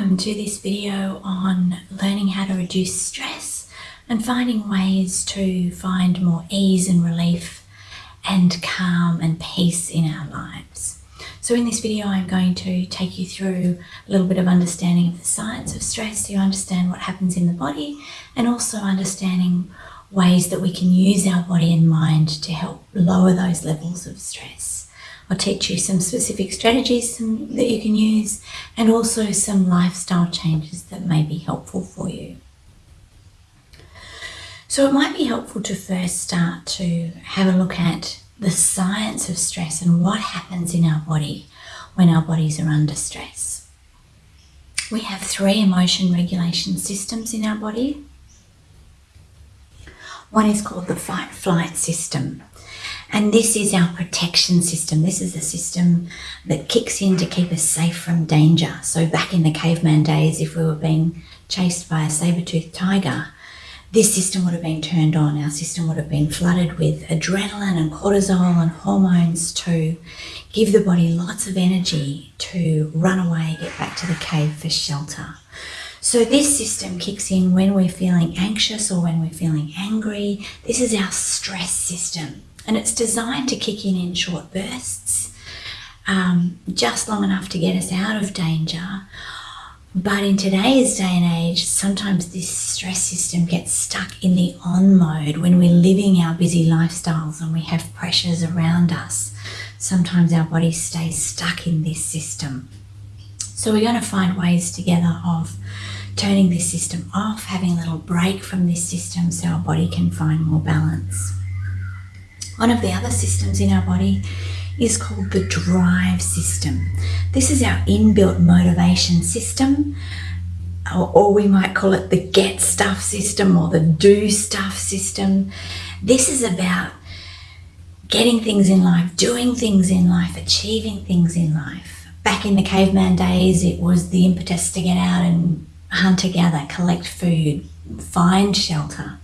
Welcome to this video on learning how to reduce stress and finding ways to find more ease and relief and calm and peace in our lives. So in this video I'm going to take you through a little bit of understanding of the science of stress so you understand what happens in the body and also understanding ways that we can use our body and mind to help lower those levels of stress. I'll teach you some specific strategies that you can use and also some lifestyle changes that may be helpful for you. So it might be helpful to first start to have a look at the science of stress and what happens in our body when our bodies are under stress. We have three emotion regulation systems in our body. One is called the fight flight system. And this is our protection system. This is the system that kicks in to keep us safe from danger. So back in the caveman days, if we were being chased by a saber-toothed tiger, this system would have been turned on. Our system would have been flooded with adrenaline and cortisol and hormones to give the body lots of energy to run away, get back to the cave for shelter. So this system kicks in when we're feeling anxious or when we're feeling angry. This is our stress system and it's designed to kick in in short bursts, um, just long enough to get us out of danger. But in today's day and age, sometimes this stress system gets stuck in the on mode when we're living our busy lifestyles and we have pressures around us. Sometimes our body stays stuck in this system. So we're going to find ways together of turning this system off, having a little break from this system so our body can find more balance. One of the other systems in our body is called the drive system. This is our inbuilt motivation system, or, or, we might call it the get stuff system or the do stuff system. This is about getting things in life, doing things in life, achieving things in life. Back in the caveman days, it was the impetus to get out and hunt together, collect food, find shelter.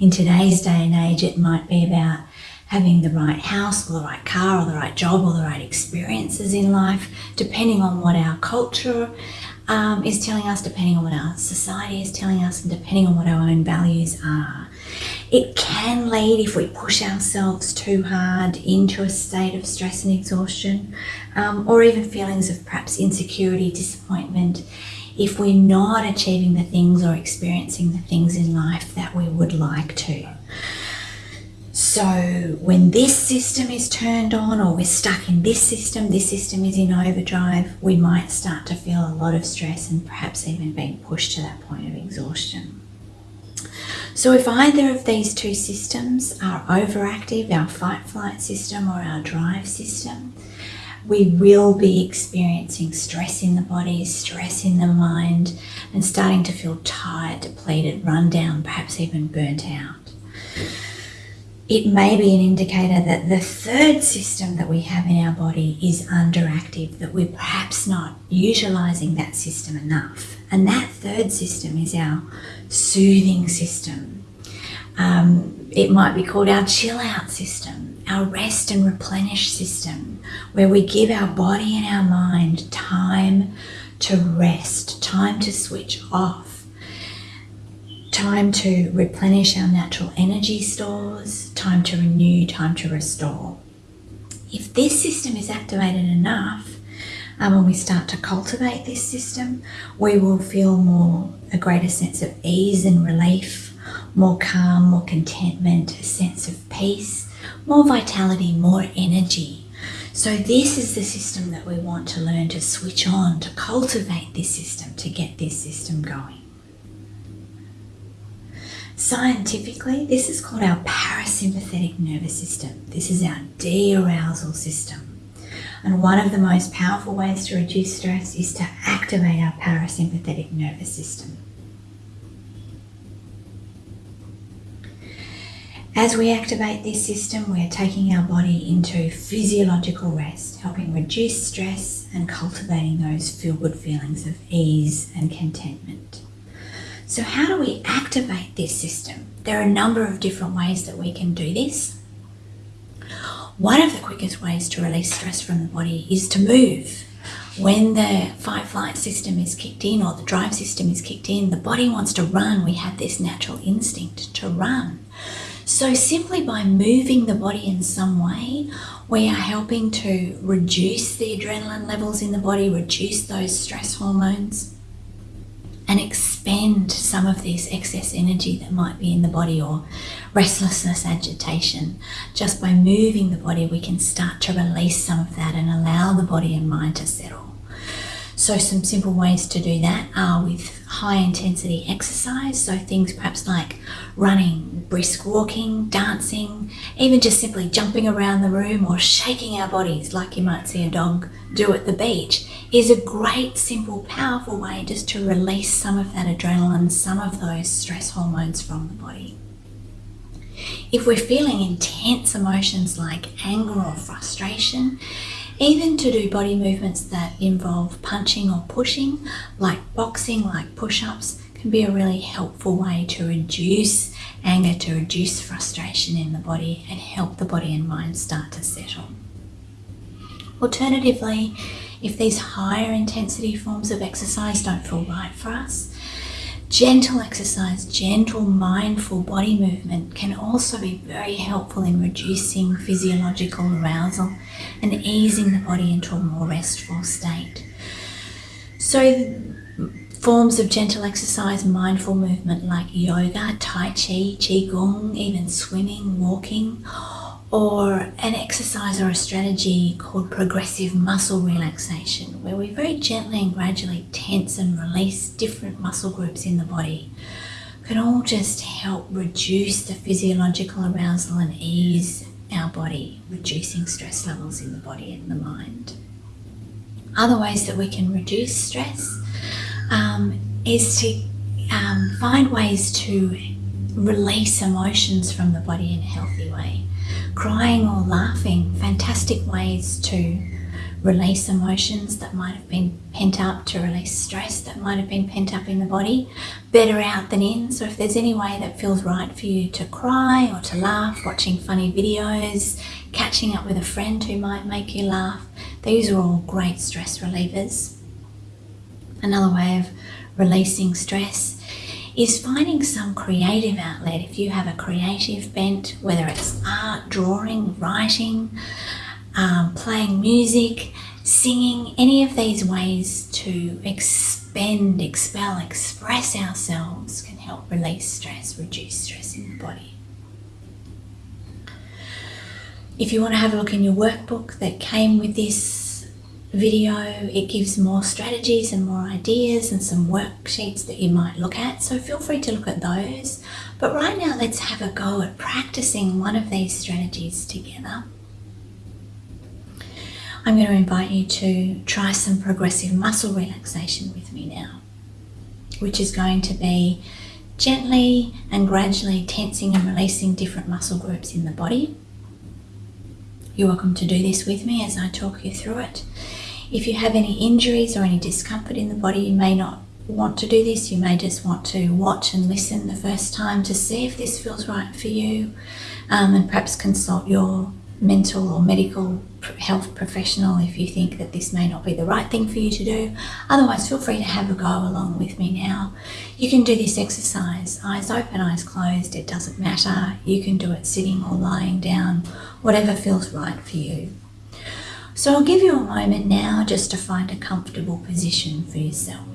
In today's day and age, it might be about having the right house or the right car or the right job or the right experiences in life, depending on what our culture um, is telling us, depending on what our society is telling us, and depending on what our own values are. It can lead, if we push ourselves too hard, into a state of stress and exhaustion, um, or even feelings of perhaps insecurity, disappointment, if we're not achieving the things or experiencing the things in life that we would like to. So when this system is turned on or we're stuck in this system, this system is in overdrive, we might start to feel a lot of stress and perhaps even being pushed to that point of exhaustion. So if either of these two systems are overactive, our fight-flight system or our drive system, we will be experiencing stress in the body, stress in the mind, and starting to feel tired, depleted, run down, perhaps even burnt out it may be an indicator that the third system that we have in our body is underactive, that we're perhaps not utilizing that system enough. And that third system is our soothing system. Um, it might be called our chill out system, our rest and replenish system, where we give our body and our mind time to rest, time to switch off time to replenish our natural energy stores, time to renew, time to restore. If this system is activated enough, um, when we start to cultivate this system, we will feel more a greater sense of ease and relief, more calm, more contentment, a sense of peace, more vitality, more energy. So this is the system that we want to learn to switch on, to cultivate this system, to get this system going. Scientifically, this is called our parasympathetic nervous system. This is our de-arousal system. And one of the most powerful ways to reduce stress is to activate our parasympathetic nervous system. As we activate this system, we're taking our body into physiological rest, helping reduce stress and cultivating those feel-good feelings of ease and contentment. So how do we activate this system? There are a number of different ways that we can do this. One of the quickest ways to release stress from the body is to move. when the fight flight system is kicked in or the drive system is kicked in, the body wants to run. We have this natural instinct to run. So, simply by moving the body in some way, we are helping to reduce the adrenaline levels in the body, reduce those stress hormones, and expend some of this excess energy that might be in the body or restlessness, agitation. Just by moving the body, we can start to release some of that and allow the body and mind to settle. So, some simple ways to do that are with high intensity exercise. So, things perhaps like running, brisk walking, dancing, even just simply jumping around the room or shaking our bodies like you might see a dog do at the beach is a great, simple, powerful way just to release some of that adrenaline, some of those stress hormones from the body. If we're feeling intense emotions like anger or frustration, even to do body movements that involve punching or pushing, like boxing, like push ups, can be a really helpful way to reduce anger, to reduce frustration in the body, and help the body and mind start to settle. Alternatively, if these higher intensity forms of exercise don't feel right for us, Gentle exercise, gentle, mindful body movement can also be very helpful in reducing physiological arousal and easing the body into a more restful state. So, forms of gentle exercise, mindful movement like yoga, tai chi, qigong, even swimming, walking, or an exercise or a strategy called progressive muscle relaxation, where we very gently and gradually tense and release different muscle groups in the body, can all just help reduce the physiological arousal and ease our body, reducing stress levels in the body and the mind. Other ways that we can reduce stress um, is to um, find ways to release emotions from the body in a healthy way crying or laughing, fantastic ways to release emotions that might have been pent up, to release stress that might have been pent up in the body. Better out than in. So, if there's any way that feels right for you to cry or to laugh, watching funny videos, catching up with a friend who might make you laugh, these are all great stress relievers. Another way of releasing stress is finding some creative outlet. If you have a creative bent, whether it's art, drawing, writing, um, playing music, singing, any of these ways to expend, expel, express ourselves can help release stress, reduce stress in the body. If you want to have a look in your workbook that came with this video. It gives more strategies and more ideas and some worksheets that you might look at. So feel free to look at those. But right now, let's have a go at practicing one of these strategies together. I'm going to invite you to try some progressive muscle relaxation with me now, which is going to be gently and gradually tensing and releasing different muscle groups in the body. You're welcome to do this with me as I talk you through it. If you have any injuries or any discomfort in the body, you may not want to do this. You may just want to watch and listen the first time to see if this feels right for you um, and perhaps consult your mental or medical health professional if you think that this may not be the right thing for you to do. Otherwise, feel free to have a go along with me now. You can do this exercise eyes open, eyes closed, it doesn't matter. You can do it sitting or lying down, whatever feels right for you. So I'll give you a moment now just to find a comfortable position for yourself.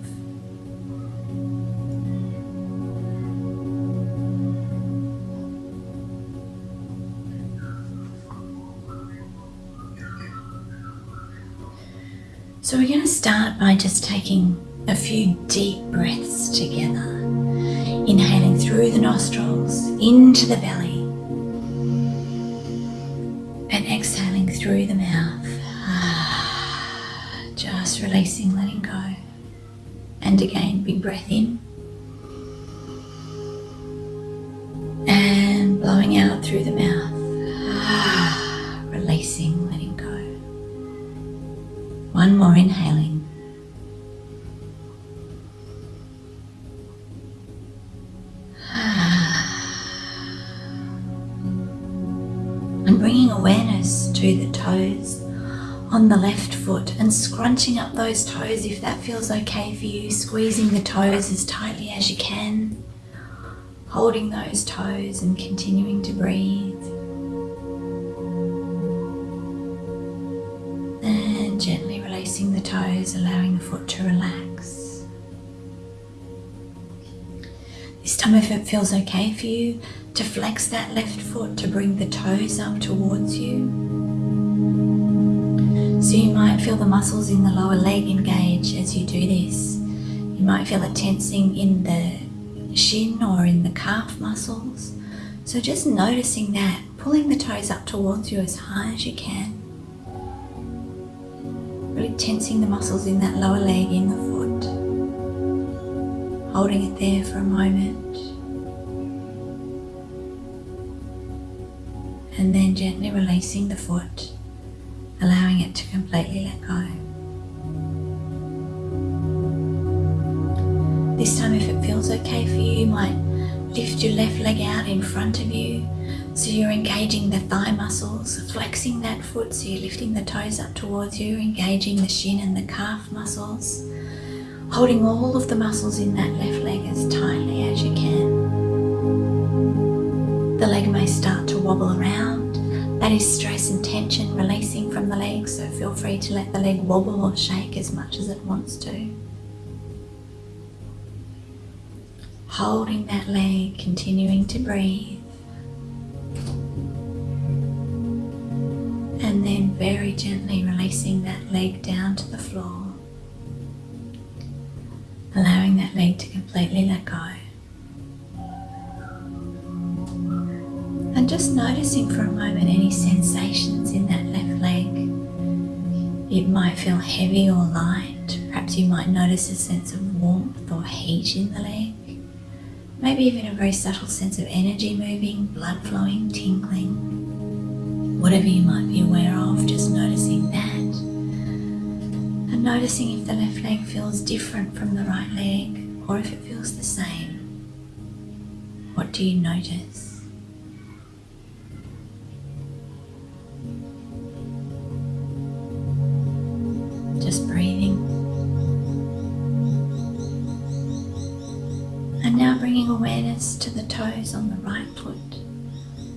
So we're going to start by just taking a few deep breaths together. Inhaling through the nostrils into the belly and exhaling through the mouth letting go. And again, big breath in. And scrunching up those toes if that feels okay for you, squeezing the toes as tightly as you can, holding those toes and continuing to breathe. And gently releasing the toes, allowing the foot to relax. This time, if it feels okay for you, to flex that left foot to bring the toes up towards you. So you might feel the muscles in the lower leg engage as you do this. You might feel it tensing in the shin or in the calf muscles. So just noticing that, pulling the toes up towards you as high as you can. Really tensing the muscles in that lower leg in the foot. Holding it there for a moment. And then gently releasing the foot allowing it to completely let go. This time, if it feels okay for you, you might lift your left leg out in front of you so you're engaging the thigh muscles, flexing that foot so you're lifting the toes up towards you, engaging the shin and the calf muscles, holding all of the muscles in that left leg as tightly as you can. The leg may start to wobble around that is stress and tension releasing from the leg, so feel free to let the leg wobble or shake as much as it wants to. Holding that leg, continuing to breathe. And then very gently releasing that leg down to the floor. Allowing that leg to completely let go. And just noticing for a moment any sensations in that left leg. It might feel heavy or light. Perhaps you might notice a sense of warmth or heat in the leg. Maybe even a very subtle sense of energy moving, blood flowing, tingling. Whatever you might be aware of, just noticing that. And noticing if the left leg feels different from the right leg or if it feels the same. What do you notice? Awareness to the toes on the right foot,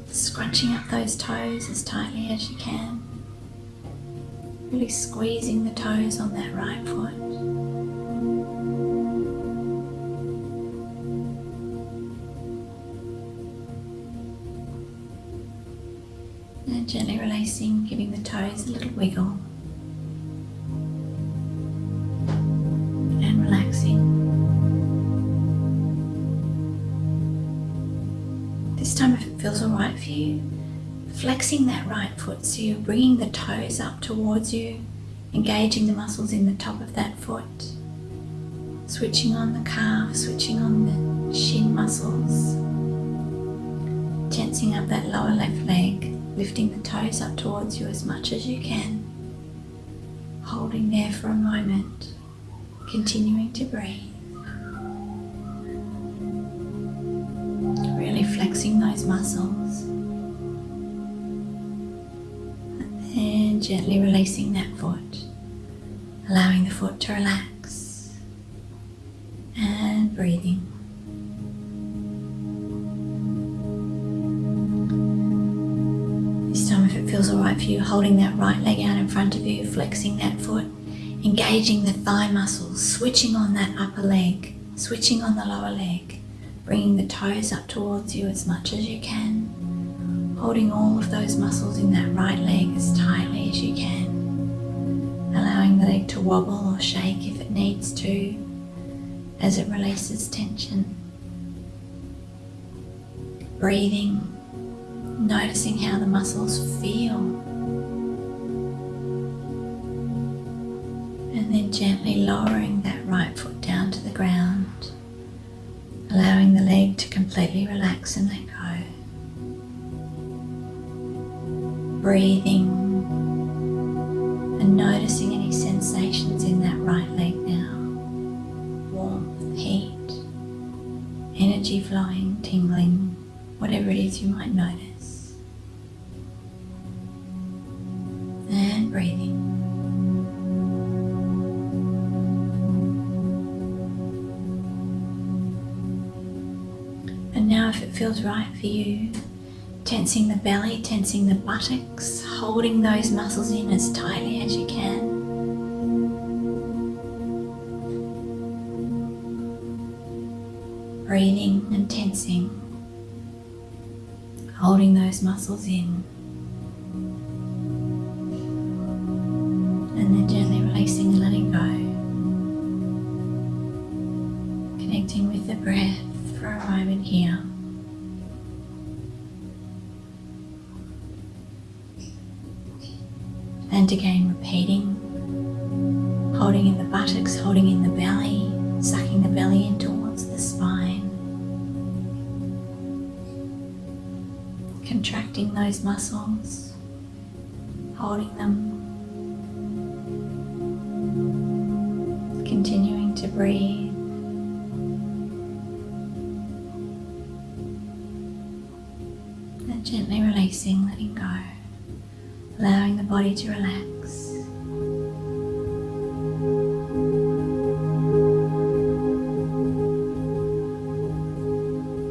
scrunching up those toes as tightly as you can, really squeezing the toes on that right foot. And gently releasing, giving the toes a little wiggle. Flexing that right foot so you're bringing the toes up towards you, engaging the muscles in the top of that foot. Switching on the calf, switching on the shin muscles. Tensing up that lower left leg, lifting the toes up towards you as much as you can. Holding there for a moment, continuing to breathe. Really flexing those muscles. Gently releasing that foot, allowing the foot to relax and breathing. This time, if it feels alright for you, holding that right leg out in front of you, flexing that foot, engaging the thigh muscles, switching on that upper leg, switching on the lower leg bringing the toes up towards you as much as you can, holding all of those muscles in that right leg as tightly as you can, allowing the leg to wobble or shake if it needs to as it releases tension. Breathing, noticing how the muscles feel. And then gently lowering that right foot down to the ground allowing the leg to completely relax and let breathing and noticing any sensations in that right leg now. Warmth, heat, energy flowing, tingling, whatever it is you might notice. And breathing. And now if it feels right for you, tensing the belly, tensing the buttocks, holding those muscles in as tightly as you can. Breathing and tensing, holding those muscles in. And again, repeating, holding in the buttocks, holding in the belly, sucking the belly in towards the spine. Contracting those muscles, holding them, continuing to breathe. To relax.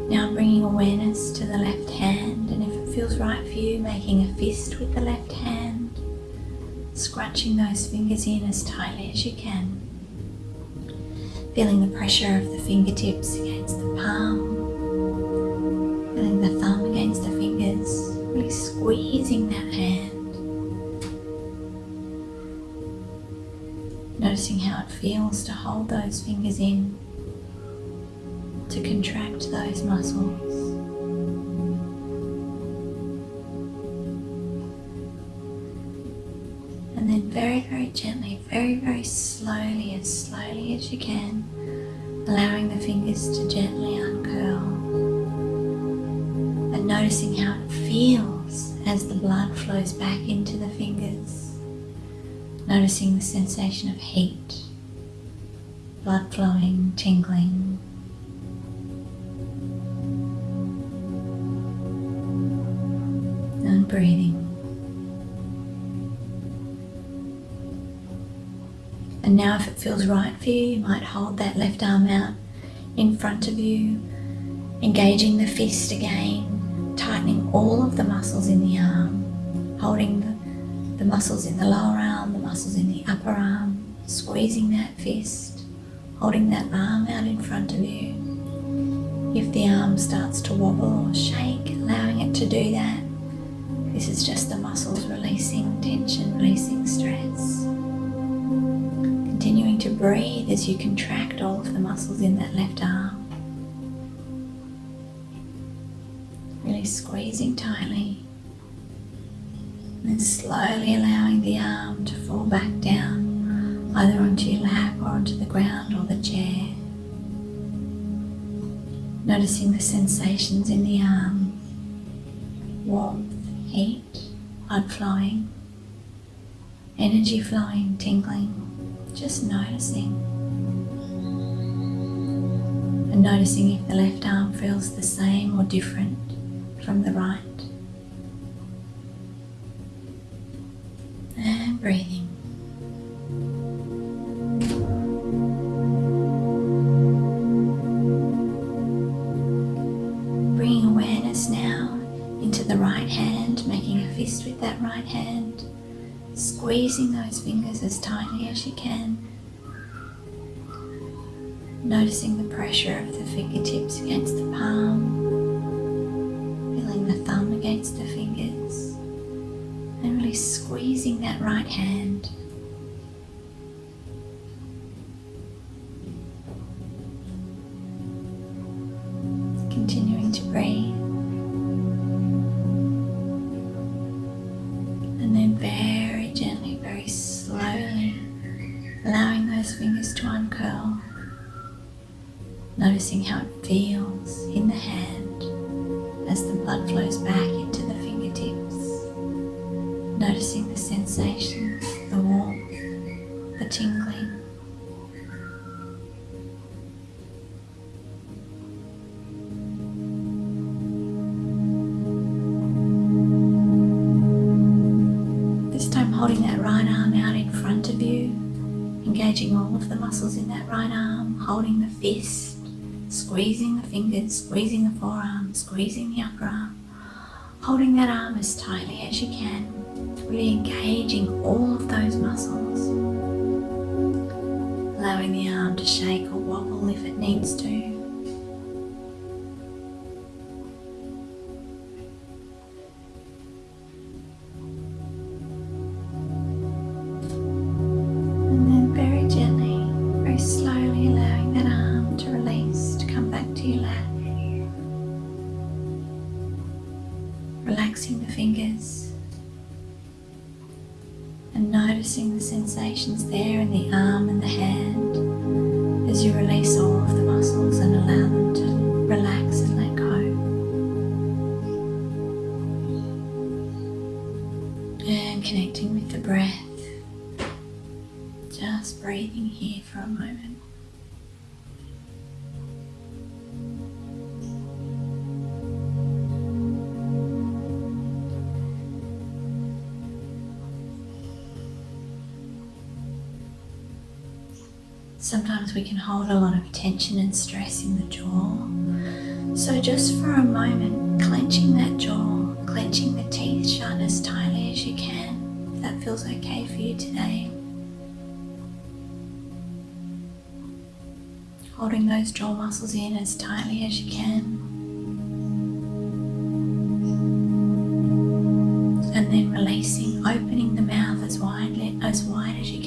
Now bringing awareness to the left hand, and if it feels right for you, making a fist with the left hand, scrunching those fingers in as tightly as you can. Feeling the pressure of the fingertips against the palm, feeling the thumb against the fingers, really squeezing that hand. Noticing how it feels to hold those fingers in, to contract those muscles. And then very, very gently, very, very slowly, as slowly as you can, allowing the fingers to gently uncurl. And noticing how it feels as the blood flows back into the fingers. Noticing the sensation of heat, blood flowing, tingling. And breathing. And now, if it feels right for you, you might hold that left arm out in front of you, engaging the fist again, tightening all of the muscles in the arm, holding the, the muscles in the lower arm, arm, squeezing that fist, holding that arm out in front of you. If the arm starts to wobble or shake, allowing it to do that. This is just the muscles releasing tension, releasing stress. Continuing to breathe as you contract all of the muscles in that left arm. Really squeezing tightly. And then slowly allowing the arm to fall back down, either onto your lap or onto the ground or the chair. Noticing the sensations in the arm warmth, heat, blood flowing, energy flowing, tingling, just noticing. And noticing if the left arm feels the same or different from the right. And breathing. Into the right hand, making a fist with that right hand, squeezing those fingers as tightly as you can. Noticing the pressure of the fingertips against the palm, feeling the thumb against the fingers, and really squeezing that right hand. Noticing the sensations, the warmth, the tingling. This time holding that right arm out in front of you, engaging all of the muscles in that right arm, holding the fist, squeezing the fingers, squeezing the forearm, squeezing the upper arm, holding that arm as tightly as you can, really engaging all of those muscles, allowing the arm to shake or wobble if it needs to. Sensations there in the arm Sometimes we can hold a lot of tension and stress in the jaw. So, just for a moment, clenching that jaw, clenching the teeth shut as tightly as you can, if that feels okay for you today. Holding those jaw muscles in as tightly as you can. And then releasing, opening the mouth as widely as wide as you can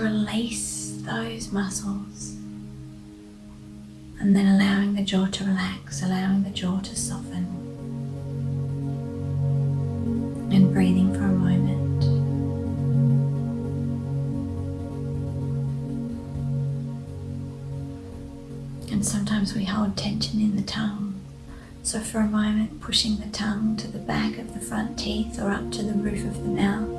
release those muscles and then allowing the jaw to relax, allowing the jaw to soften, and breathing for a moment. And sometimes we hold tension in the tongue. So, for a moment, pushing the tongue to the back of the front teeth or up to the roof of the mouth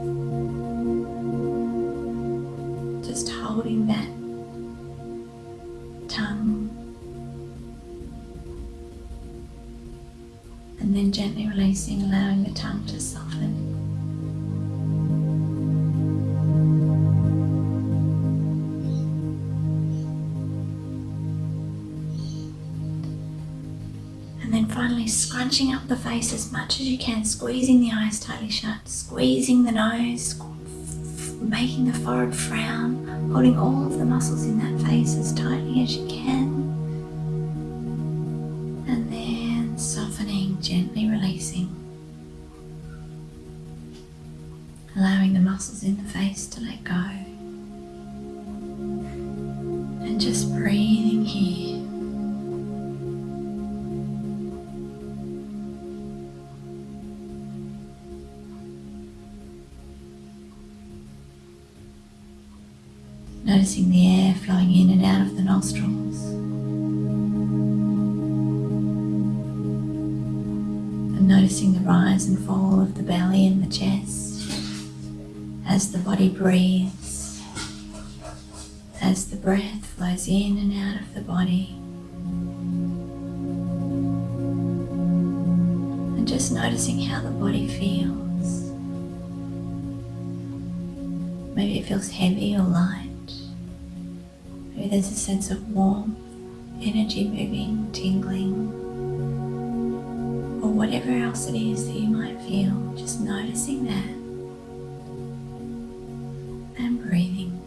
face as much as you can, squeezing the eyes tightly shut, squeezing the nose, making the forehead frown, holding all of the muscles in that face as tightly as you can. And then softening, gently releasing. Allowing the muscles in the face to let go. Noticing the air flowing in and out of the nostrils. And noticing the rise and fall of the belly and the chest as the body breathes, as the breath flows in and out of the body. And just noticing how the body feels. Maybe it feels heavy or light. Maybe there's a sense of warmth, energy moving, tingling, or whatever else it is that you might feel. Just noticing that and breathing.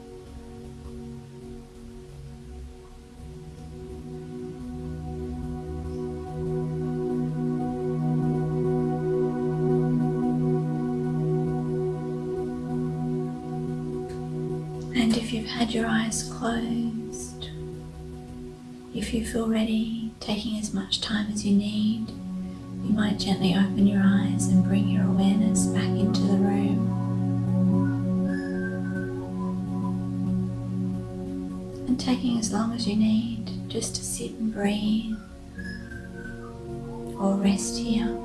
And if you've had your eyes closed, if you feel ready, taking as much time as you need, you might gently open your eyes and bring your awareness back into the room. And taking as long as you need just to sit and breathe or rest here.